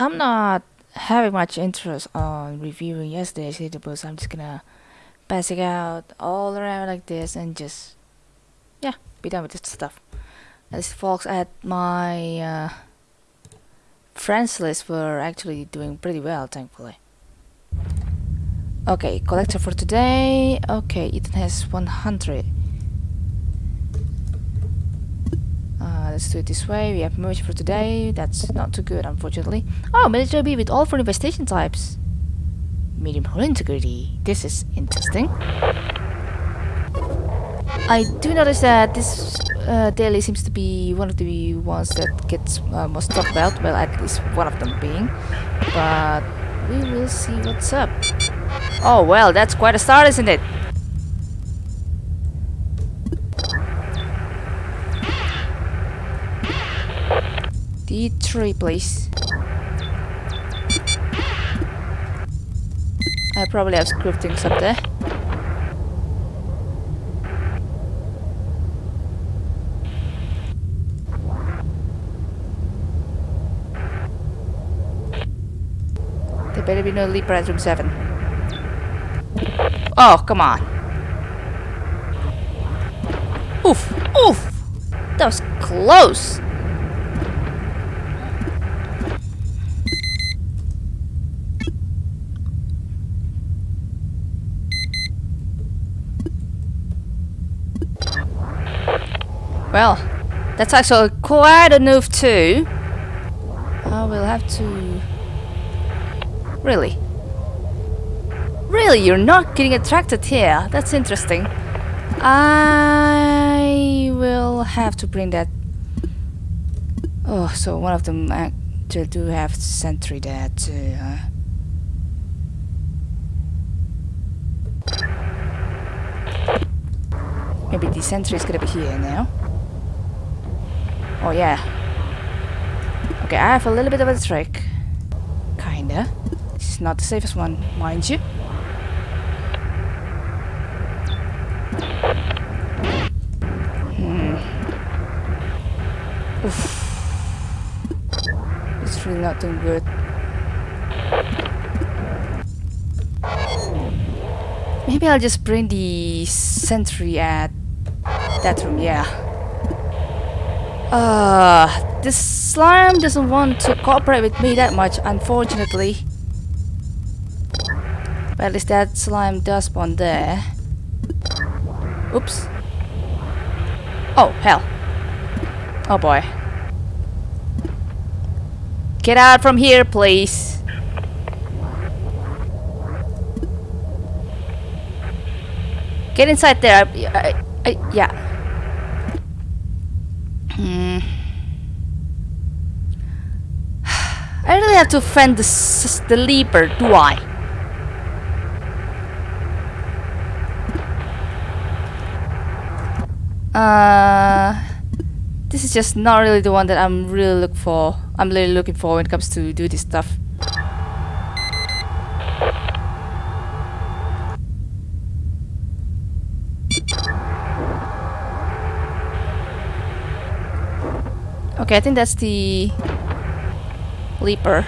I'm not having much interest on reviewing yesterday's database. I'm just gonna pass it out all around like this and just yeah be done with this stuff. As folks at my uh, friends list were actually doing pretty well, thankfully. Okay, collector for today. Okay, Ethan has 100. Let's do it this way. We have merge for today. That's not too good, unfortunately. Oh, military B with all four infestation types. Medium hull integrity. This is interesting. I do notice that this uh, daily seems to be one of the ones that gets uh, most talked about. Well, at least one of them being. But we will see what's up. Oh, well, that's quite a start, isn't it? D3, please. I probably have screwed things up there. There better be no leaper at room 7. Oh, come on. Oof, oof! That was close! Well, that's actually quite a move too. I will have to... Really? Really, you're not getting attracted here. That's interesting. I will have to bring that... Oh, so one of them actually do have sentry there too, huh? Maybe the sentry is gonna be here now. Oh yeah. Okay, I have a little bit of a trick. Kinda. This is not the safest one, mind you. Hmm. Oof. It's really not doing good. Maybe I'll just bring the sentry at that room, yeah. Uh, this slime doesn't want to cooperate with me that much, unfortunately. But at least that slime does spawn there. Oops. Oh, hell. Oh boy. Get out from here, please. Get inside there. I, I, I, yeah. Hmm. I really have to offend the, the leaper, do I? Uh, this is just not really the one that I'm really look for. I'm really looking for when it comes to do this stuff. Okay, I think that's the leaper.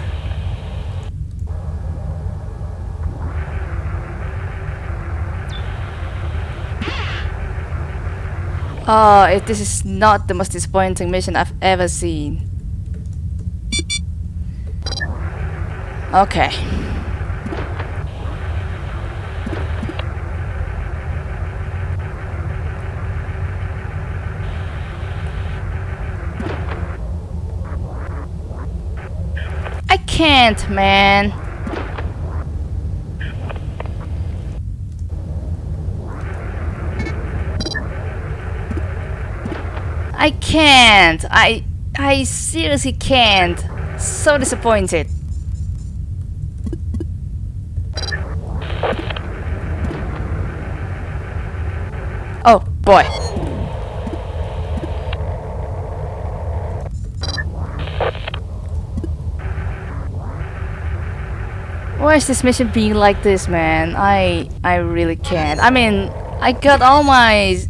Oh, it, this is not the most disappointing mission I've ever seen. Okay. I can't, man. I can't. I I seriously can't. So disappointed. Oh boy. Why is this mission being like this, man? I I really can't. I mean, I got all my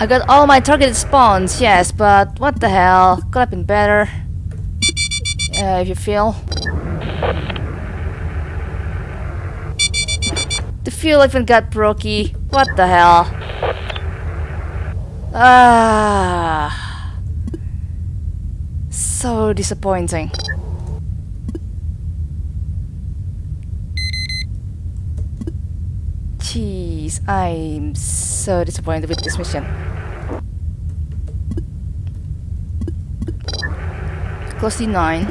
I got all my targeted spawns, yes, but what the hell? Could have been better. Uh, if you feel. The fuel even got brokey. What the hell? Ah. So disappointing. Jeez, I'm so disappointed with this mission. Close to 9.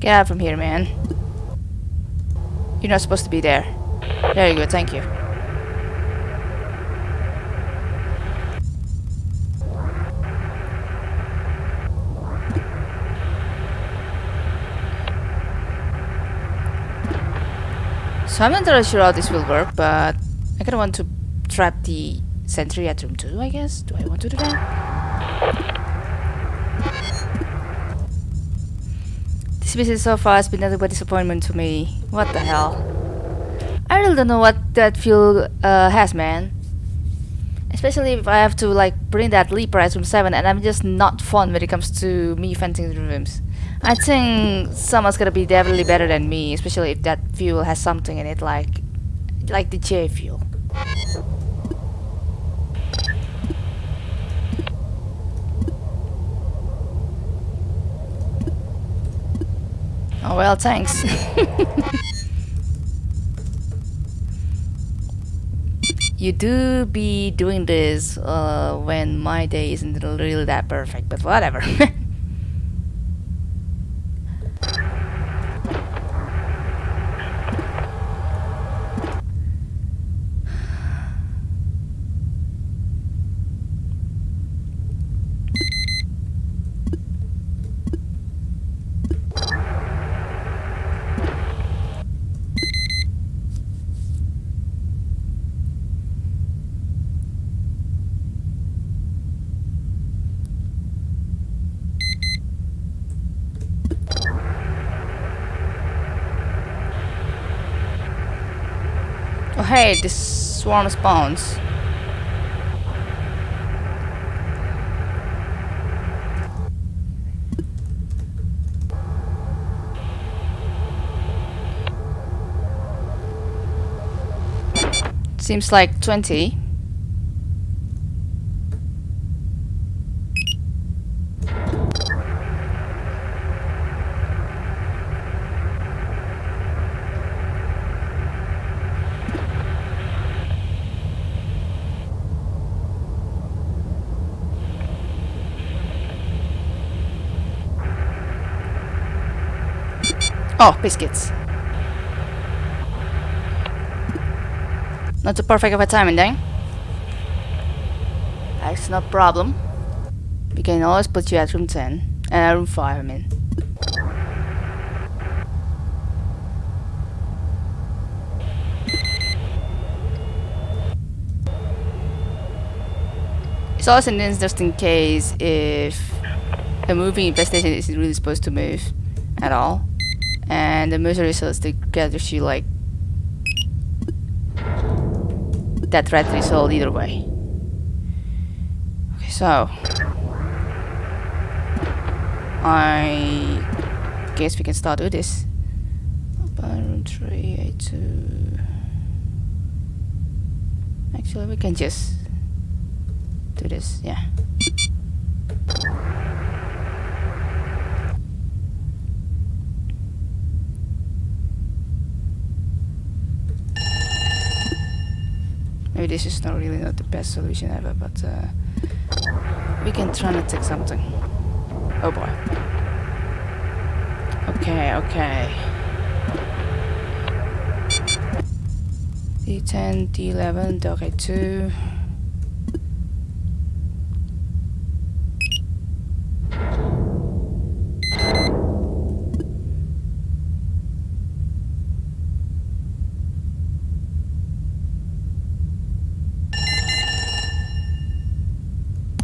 Get out from here, man. You're not supposed to be there. There you go, thank you. So I'm not really sure how this will work, but I kinda want to trap the sentry at room 2, I guess. Do I want to do that? This mission so far has been nothing but disappointment to me. What the hell? I really don't know what that fuel uh, has, man. Especially if I have to like bring that leaper at room 7 and I'm just not fun when it comes to me fencing the rooms. I think someone's gonna be definitely better than me, especially if that fuel has something in it like like the J fuel. Oh well, thanks. you do be doing this uh, when my day isn't really that perfect, but whatever. hey, this swarm spawns. Seems like 20. Oh, biscuits. Not too perfect of a timing then. That's no problem. We can always put you at room 10. And uh, room 5, I mean. It's also an interesting case if a moving infestation isn't really supposed to move at all and the misery cells get you like that red result either way. Okay, so I guess we can start with this. Room 382. Actually, we can just do this, yeah. Maybe this is not really not the best solution ever, but uh, we can try to take something. Oh boy. Okay, okay. D10, D11, okay, 2.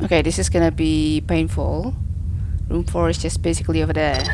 Okay, this is gonna be painful. Room 4 is just basically over there.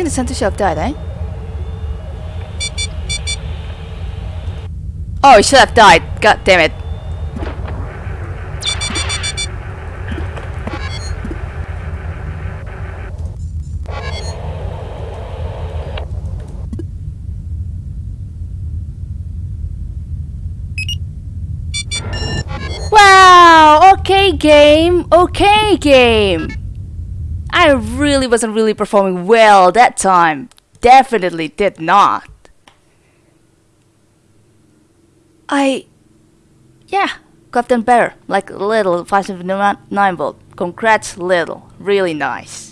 Think the sentry should have died, eh? Oh, it should have died. God damn it. Wow, okay game, okay game. I really wasn't really performing well that time. Definitely did not. I... Yeah, got them better. Like little 579 volt. Congrats little. Really nice.